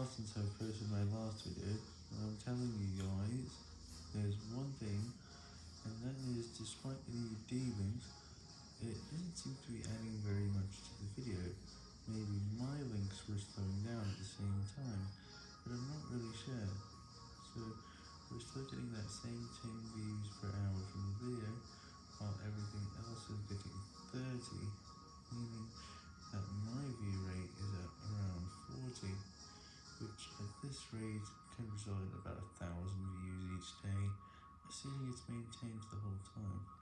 while since I posted my last video, and I'm telling you guys, there's one thing, and that is, despite the D-links, it doesn't seem to be adding very much to the video. Maybe my links were slowing down at the same time, but I'm not really sure. So, we're still getting that same 10 views per hour from the video, while everything else is getting 30, which at this rate can result in about a thousand views each day, assuming it's maintained the whole time.